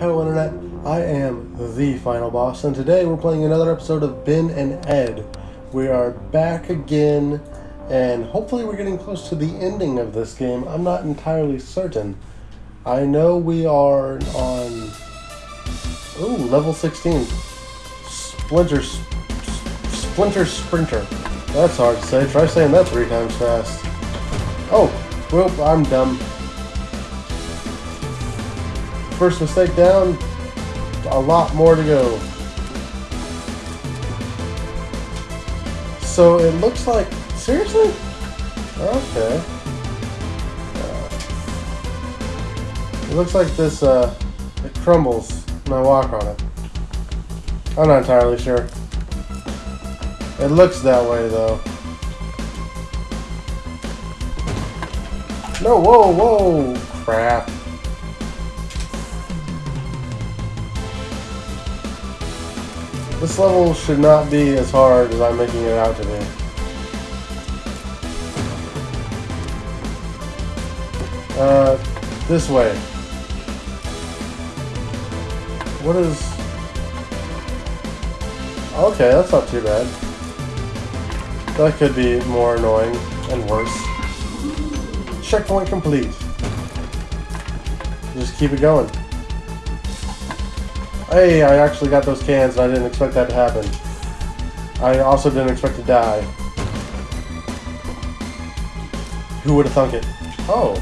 Hello Internet, I am the Final Boss, and today we're playing another episode of Ben and Ed. We are back again, and hopefully we're getting close to the ending of this game. I'm not entirely certain. I know we are on... Ooh, level 16. Splinter... Splinter Sprinter. That's hard to say. Try saying that three times fast. Oh, well, I'm dumb. First mistake down, a lot more to go. So it looks like, seriously? Okay. Uh, it looks like this, uh, it crumbles when I walk on it. I'm not entirely sure. It looks that way though. No, whoa, whoa, crap. This level should not be as hard as I'm making it out to be. Uh, this way. What is... Okay, that's not too bad. That could be more annoying and worse. Checkpoint complete. Just keep it going. Hey, I actually got those cans and I didn't expect that to happen. I also didn't expect to die. Who would have thunk it? Oh.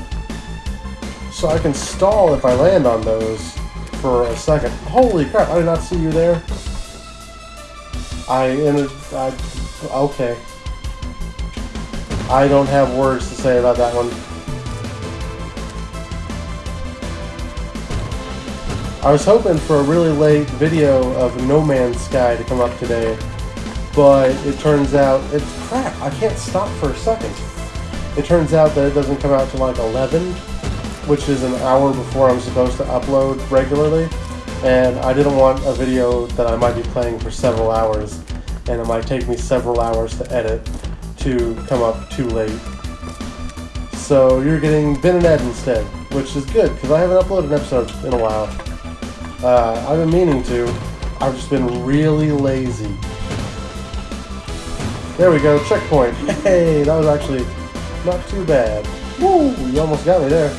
So I can stall if I land on those for a second. Holy crap, I did not see you there. I, in I, okay. I don't have words to say about that one. I was hoping for a really late video of No Man's Sky to come up today, but it turns out, it's crap, I can't stop for a second. It turns out that it doesn't come out till like 11, which is an hour before I'm supposed to upload regularly, and I didn't want a video that I might be playing for several hours, and it might take me several hours to edit to come up too late. So you're getting Ben and Ed instead, which is good, because I haven't uploaded an episode in a while. Uh, I've been meaning to. I've just been really lazy. There we go, checkpoint. Hey, that was actually not too bad. Woo, you almost got me there.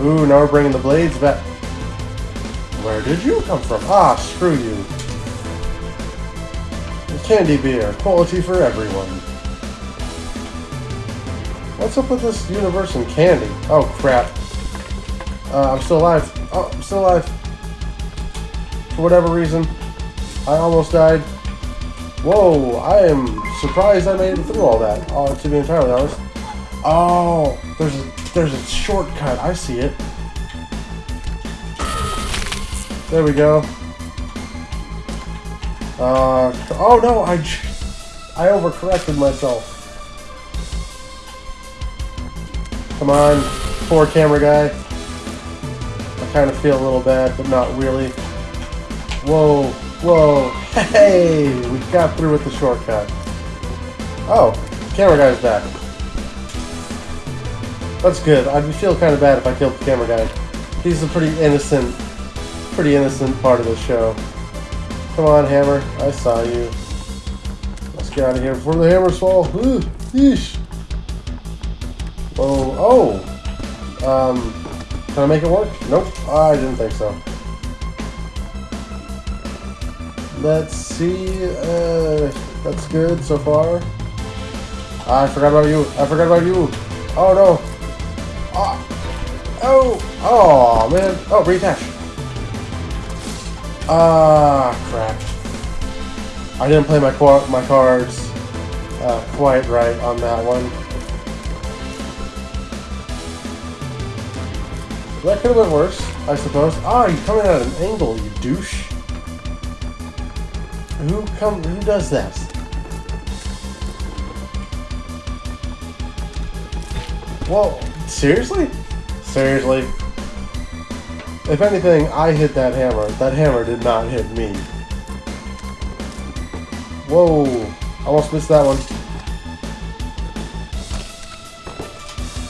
Ooh, now we're bringing the blades back. Where did you come from? Ah, screw you. Candy beer, quality for everyone. What's up with this universe and candy? Oh, crap. Uh, I'm still alive. Oh, I'm still alive. For whatever reason, I almost died. Whoa, I am surprised I made it through all that, uh, to be entirely honest. Oh, there's a, there's a shortcut. I see it. There we go. Uh, oh no, I, I overcorrected myself. Come on, poor camera guy. Kind of feel a little bad, but not really. Whoa, whoa, hey, we got through with the shortcut. Oh, camera guy's back. That's good. I'd feel kind of bad if I killed the camera guy. He's a pretty innocent, pretty innocent part of the show. Come on, Hammer. I saw you. Let's get out of here before the hammers fall. Ooh, yeesh. Oh, oh. Um, can I make it work? Nope. I didn't think so. Let's see. Uh, that's good so far. I forgot about you. I forgot about you. Oh, no. Oh. Oh. Oh, man. Oh, reattach. Ah, crap. I didn't play my my cards uh, quite right on that one. That could have been worse, I suppose. Ah, you're coming at an angle, you douche. Who come? Who does that? Whoa, seriously? Seriously? If anything, I hit that hammer. That hammer did not hit me. Whoa. I almost missed that one.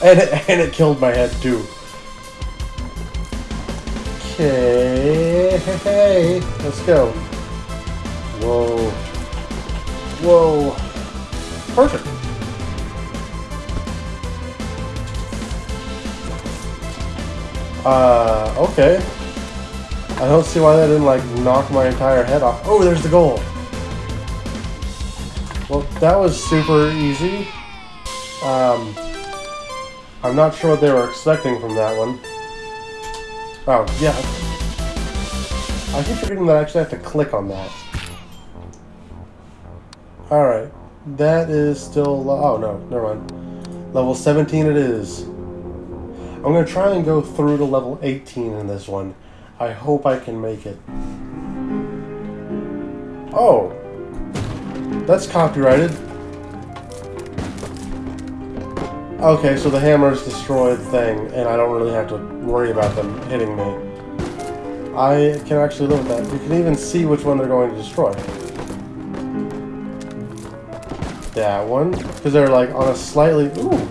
And it, and it killed my head, too. Okay. Hey, let's go. Whoa. Whoa. Perfect. Uh, okay. I don't see why that didn't, like, knock my entire head off. Oh, there's the goal. Well, that was super easy. Um, I'm not sure what they were expecting from that one. Oh, yeah. I keep forgetting that I actually have to click on that. Alright. That is still... Oh, no. Never mind. Level 17 it is. I'm going to try and go through to level 18 in this one. I hope I can make it. Oh. That's copyrighted. Okay, so the hammers destroy the thing, and I don't really have to worry about them hitting me. I can actually live with that. You can even see which one they're going to destroy. That one, because they're like on a slightly... Ooh!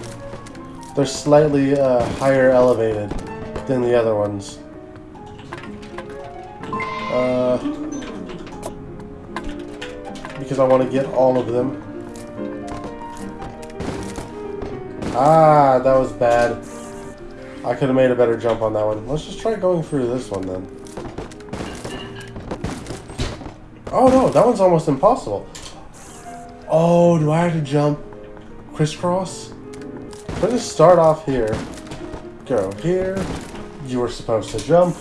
They're slightly uh, higher elevated than the other ones. Uh, because I want to get all of them. Ah, that was bad. I could have made a better jump on that one. Let's just try going through this one then. Oh no, that one's almost impossible. Oh, do I have to jump crisscross? Let us just start off here. Go here. You were supposed to jump.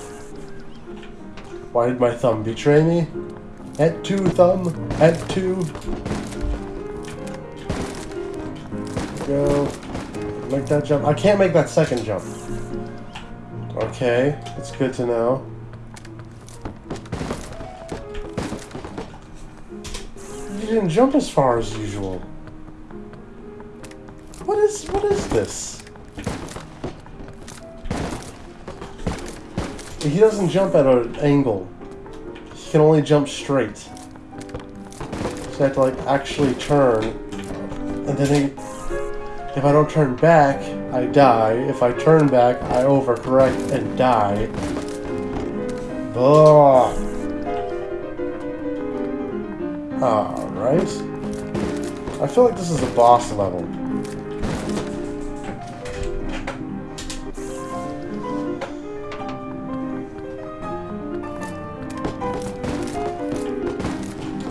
Why did my thumb betray me? At two, thumb. At two. Go. Make that jump. I can't make that second jump. Okay, it's good to know. You didn't jump as far as usual. What is what is this? He doesn't jump at an angle. He can only jump straight. So I have to like actually turn. And then he, if I don't turn back, I die. If I turn back, I overcorrect and die. Ugh. Alright. I feel like this is a boss level.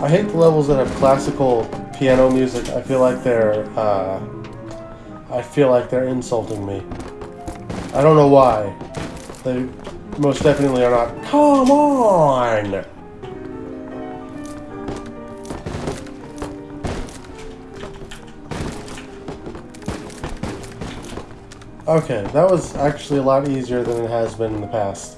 I hate the levels that have classical piano music. I feel like they're, uh, I feel like they're insulting me. I don't know why. They most definitely are not. Come on! Okay, that was actually a lot easier than it has been in the past.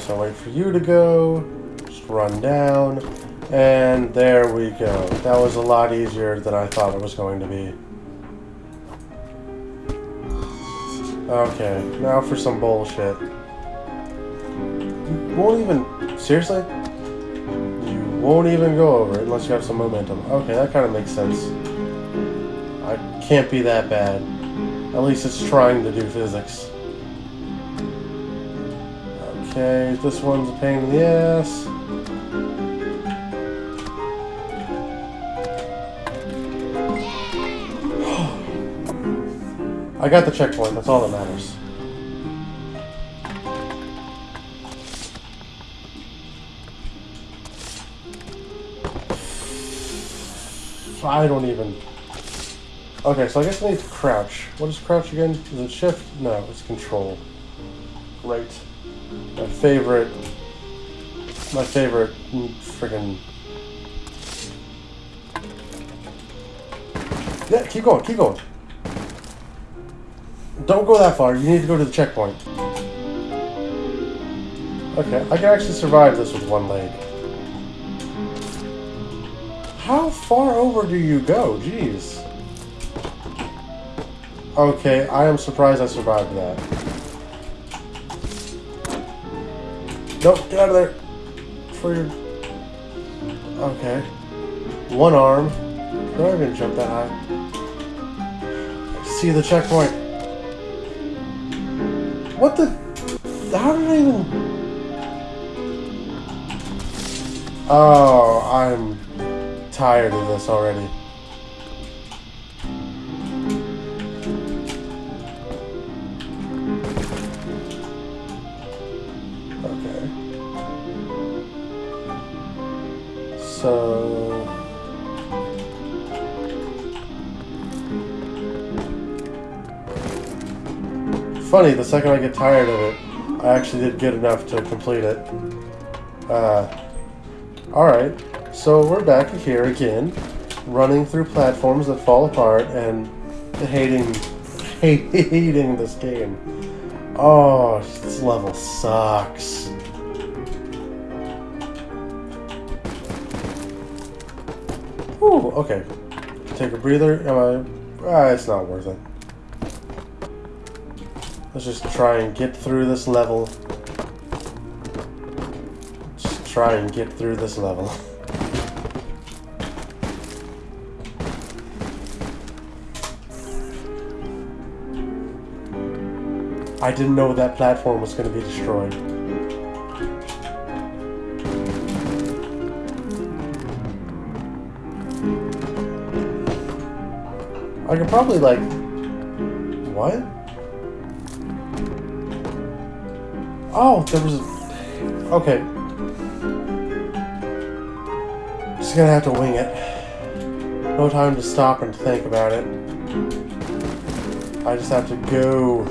So wait for you to go, just run down, and there we go. That was a lot easier than I thought it was going to be. Okay, now for some bullshit. You won't even... Seriously? You won't even go over it unless you have some momentum. Okay, that kind of makes sense. I can't be that bad. At least it's trying to do physics. Okay, this one's a pain in the ass. I got the checkpoint, that's all that matters. I don't even... Okay, so I guess I need to crouch. What is crouch again? Is it shift? No, it's control. Right. My favorite... My favorite friggin... Yeah, keep going, keep going. Don't go that far. You need to go to the checkpoint. Okay, I can actually survive this with one leg. How far over do you go? Jeez. Okay, I am surprised I survived that. Nope, get out of there. For your... Okay. One arm. Do I even jump that high? I see the checkpoint. What the? How did I even... Oh, I'm tired of this already. Okay. So... Funny, the second I get tired of it, I actually did good enough to complete it. Uh, Alright, so we're back here again, running through platforms that fall apart and hating, hating this game. Oh, this level sucks. Ooh, okay. Take a breather. Am I? Ah, it's not worth it. Let's just try and get through this level. Just try and get through this level. I didn't know that platform was going to be destroyed. I could probably like... What? Oh, there was a... Okay. Just gonna have to wing it. No time to stop and think about it. I just have to go.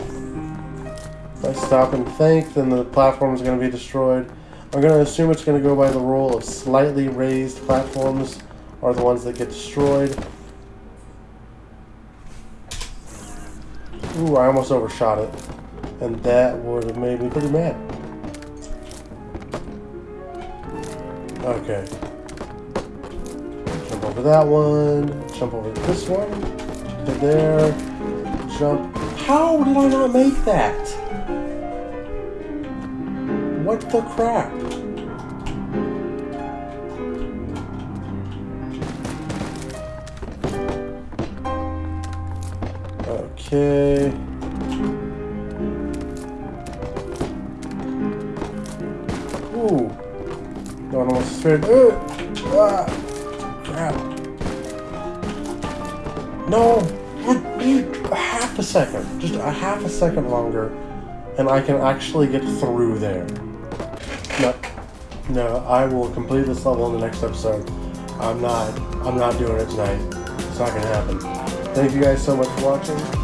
If I stop and think, then the platform is to be destroyed. I'm to assume it's to go by the rule of slightly raised platforms are the ones that get destroyed. Ooh, I almost overshot it. And that would have made me pretty mad. Okay. Jump over that one. Jump over this one. To there. Jump. How did I not make that? What the crap? Okay. Almost. Uh, crap. No. Half a second. Just a half a second longer. And I can actually get through there. No. No, I will complete this level in the next episode. I'm not. I'm not doing it tonight. It's not gonna happen. Thank you guys so much for watching.